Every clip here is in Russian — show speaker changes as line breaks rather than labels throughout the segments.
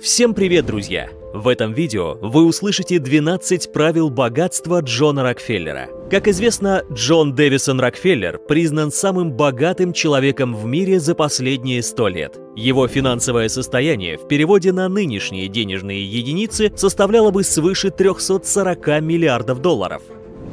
Всем привет, друзья! В этом видео вы услышите 12 правил богатства Джона Рокфеллера. Как известно, Джон Дэвисон Рокфеллер признан самым богатым человеком в мире за последние 100 лет. Его финансовое состояние в переводе на нынешние денежные единицы составляло бы свыше 340 миллиардов долларов.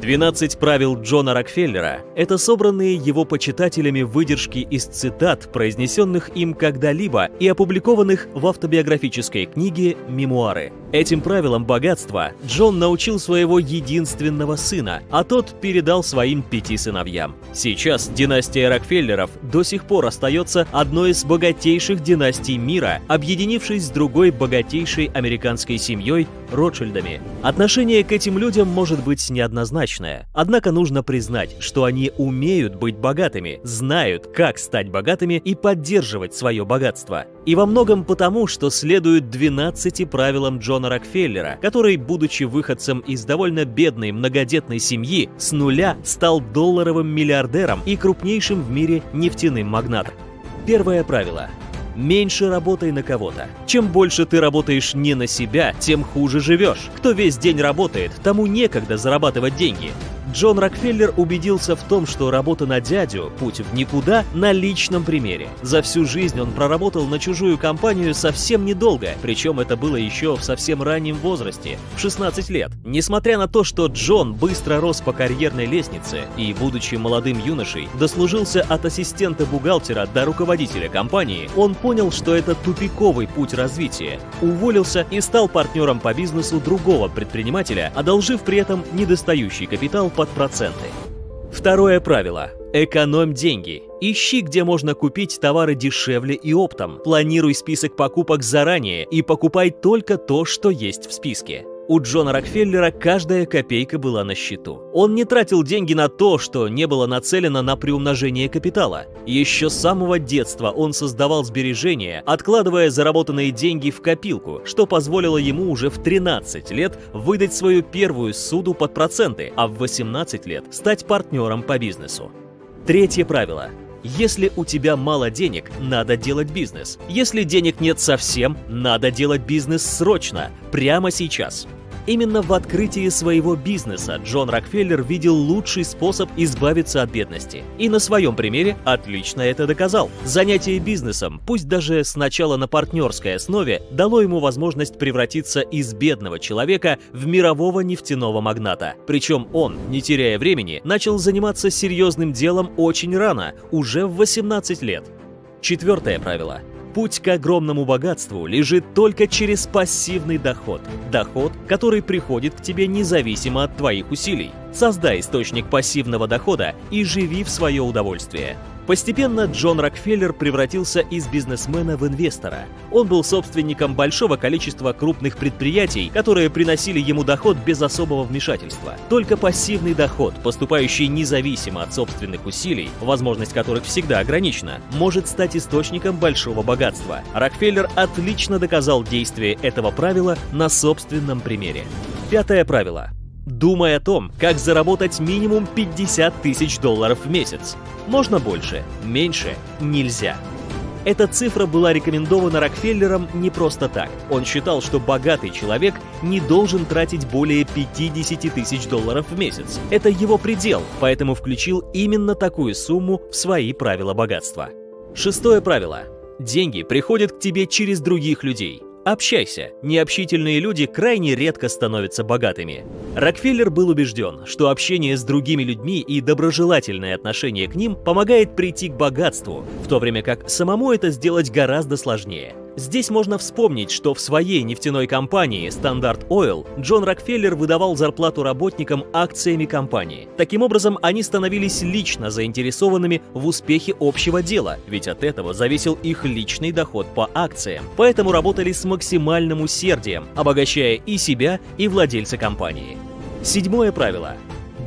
12 правил Джона Рокфеллера – это собранные его почитателями выдержки из цитат, произнесенных им когда-либо и опубликованных в автобиографической книге «Мемуары». Этим правилам богатства Джон научил своего единственного сына, а тот передал своим пяти сыновьям. Сейчас династия Рокфеллеров до сих пор остается одной из богатейших династий мира, объединившись с другой богатейшей американской семьей – Ротшильдами. Отношение к этим людям может быть неоднозначное, однако нужно признать, что они умеют быть богатыми, знают, как стать богатыми и поддерживать свое богатство. И во многом потому, что следуют 12 правилам Джона Рокфеллера, который, будучи выходцем из довольно бедной многодетной семьи, с нуля стал долларовым миллиардером и крупнейшим в мире нефтяным магнатом. Первое правило Меньше работай на кого-то. Чем больше ты работаешь не на себя, тем хуже живешь. Кто весь день работает, тому некогда зарабатывать деньги. Джон Рокфеллер убедился в том, что работа на дядю – путь в никуда на личном примере. За всю жизнь он проработал на чужую компанию совсем недолго, причем это было еще в совсем раннем возрасте – в 16 лет. Несмотря на то, что Джон быстро рос по карьерной лестнице и, будучи молодым юношей, дослужился от ассистента бухгалтера до руководителя компании, он понял, что это тупиковый путь развития, уволился и стал партнером по бизнесу другого предпринимателя, одолжив при этом недостающий капитал по под проценты. Второе правило. Экономь деньги. Ищи, где можно купить товары дешевле и оптом. Планируй список покупок заранее и покупай только то, что есть в списке. У Джона Рокфеллера каждая копейка была на счету. Он не тратил деньги на то, что не было нацелено на приумножение капитала. Еще с самого детства он создавал сбережения, откладывая заработанные деньги в копилку, что позволило ему уже в 13 лет выдать свою первую суду под проценты, а в 18 лет стать партнером по бизнесу. Третье правило. Если у тебя мало денег, надо делать бизнес. Если денег нет совсем, надо делать бизнес срочно, прямо сейчас. Именно в открытии своего бизнеса Джон Рокфеллер видел лучший способ избавиться от бедности. И на своем примере отлично это доказал. Занятие бизнесом, пусть даже сначала на партнерской основе, дало ему возможность превратиться из бедного человека в мирового нефтяного магната. Причем он, не теряя времени, начал заниматься серьезным делом очень рано, уже в 18 лет. Четвертое правило. Путь к огромному богатству лежит только через пассивный доход. Доход, который приходит к тебе независимо от твоих усилий. Создай источник пассивного дохода и живи в свое удовольствие. Постепенно Джон Рокфеллер превратился из бизнесмена в инвестора. Он был собственником большого количества крупных предприятий, которые приносили ему доход без особого вмешательства. Только пассивный доход, поступающий независимо от собственных усилий, возможность которых всегда ограничена, может стать источником большого богатства. Рокфеллер отлично доказал действие этого правила на собственном примере. Пятое правило. Думай о том, как заработать минимум 50 тысяч долларов в месяц. Можно больше, меньше нельзя. Эта цифра была рекомендована Рокфеллером не просто так. Он считал, что богатый человек не должен тратить более 50 тысяч долларов в месяц. Это его предел, поэтому включил именно такую сумму в свои правила богатства. Шестое правило. Деньги приходят к тебе через других людей. Общайся. Необщительные люди крайне редко становятся богатыми. Рокфеллер был убежден, что общение с другими людьми и доброжелательное отношение к ним помогает прийти к богатству, в то время как самому это сделать гораздо сложнее. Здесь можно вспомнить, что в своей нефтяной компании Standard Oil Джон Рокфеллер выдавал зарплату работникам акциями компании. Таким образом, они становились лично заинтересованными в успехе общего дела, ведь от этого зависел их личный доход по акциям. Поэтому работали с максимальным усердием, обогащая и себя, и владельца компании. Седьмое правило.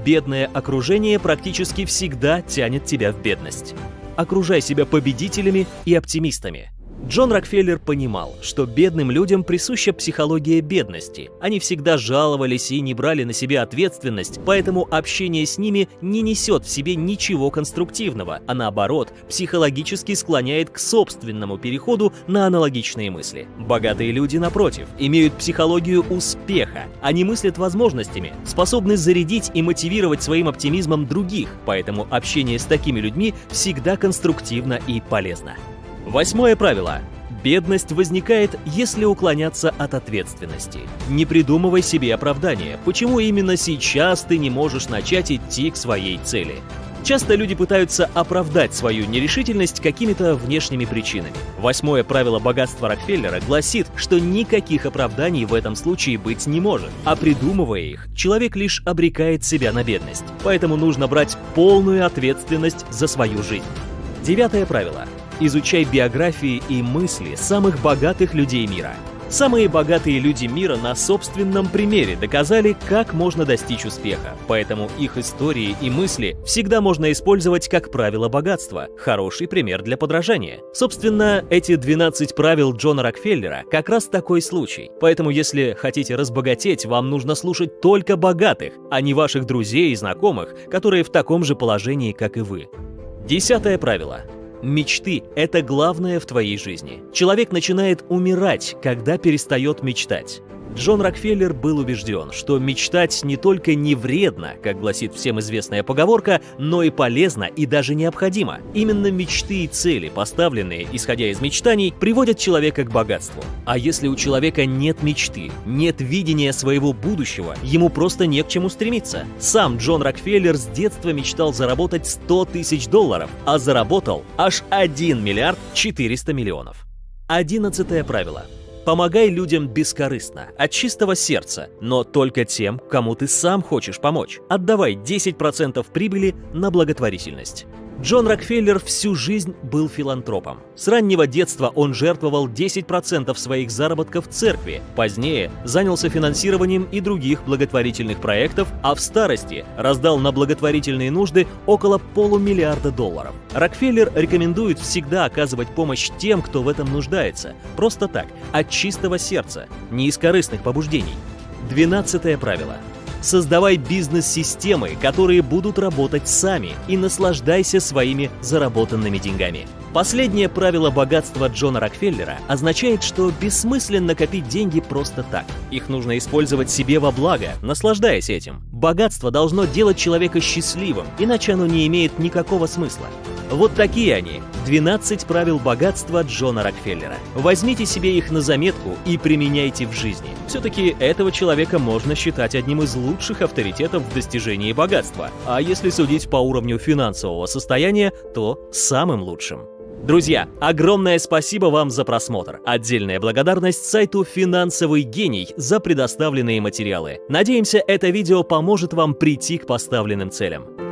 Бедное окружение практически всегда тянет тебя в бедность. Окружай себя победителями и оптимистами. Джон Рокфеллер понимал, что бедным людям присуща психология бедности. Они всегда жаловались и не брали на себя ответственность, поэтому общение с ними не несет в себе ничего конструктивного, а наоборот, психологически склоняет к собственному переходу на аналогичные мысли. Богатые люди, напротив, имеют психологию успеха. Они мыслят возможностями, способны зарядить и мотивировать своим оптимизмом других, поэтому общение с такими людьми всегда конструктивно и полезно. Восьмое правило. Бедность возникает, если уклоняться от ответственности. Не придумывай себе оправдания, почему именно сейчас ты не можешь начать идти к своей цели. Часто люди пытаются оправдать свою нерешительность какими-то внешними причинами. Восьмое правило богатства Рокфеллера гласит, что никаких оправданий в этом случае быть не может, а придумывая их, человек лишь обрекает себя на бедность. Поэтому нужно брать полную ответственность за свою жизнь. Девятое правило. Изучай биографии и мысли самых богатых людей мира. Самые богатые люди мира на собственном примере доказали, как можно достичь успеха, поэтому их истории и мысли всегда можно использовать как правило богатства, хороший пример для подражания. Собственно, эти 12 правил Джона Рокфеллера как раз такой случай, поэтому если хотите разбогатеть, вам нужно слушать только богатых, а не ваших друзей и знакомых, которые в таком же положении, как и вы. Десятое правило. Мечты – это главное в твоей жизни. Человек начинает умирать, когда перестает мечтать. Джон Рокфеллер был убежден, что мечтать не только не вредно, как гласит всем известная поговорка, но и полезно и даже необходимо. Именно мечты и цели, поставленные, исходя из мечтаний, приводят человека к богатству. А если у человека нет мечты, нет видения своего будущего, ему просто не к чему стремиться. Сам Джон Рокфеллер с детства мечтал заработать 100 тысяч долларов, а заработал аж 1 миллиард 400 миллионов. Одиннадцатое правило. Помогай людям бескорыстно, от чистого сердца, но только тем, кому ты сам хочешь помочь. Отдавай 10% прибыли на благотворительность. Джон Рокфеллер всю жизнь был филантропом. С раннего детства он жертвовал 10% своих заработков церкви, позднее занялся финансированием и других благотворительных проектов, а в старости раздал на благотворительные нужды около полумиллиарда долларов. Рокфеллер рекомендует всегда оказывать помощь тем, кто в этом нуждается, просто так, от чистого сердца, не из корыстных побуждений. Двенадцатое правило. Создавай бизнес-системы, которые будут работать сами, и наслаждайся своими заработанными деньгами. Последнее правило богатства Джона Рокфеллера означает, что бессмысленно копить деньги просто так. Их нужно использовать себе во благо, наслаждаясь этим. Богатство должно делать человека счастливым, иначе оно не имеет никакого смысла. Вот такие они, 12 правил богатства Джона Рокфеллера. Возьмите себе их на заметку и применяйте в жизни. Все-таки этого человека можно считать одним из лучших авторитетов в достижении богатства, а если судить по уровню финансового состояния, то самым лучшим. Друзья, огромное спасибо вам за просмотр. Отдельная благодарность сайту «Финансовый гений» за предоставленные материалы. Надеемся, это видео поможет вам прийти к поставленным целям.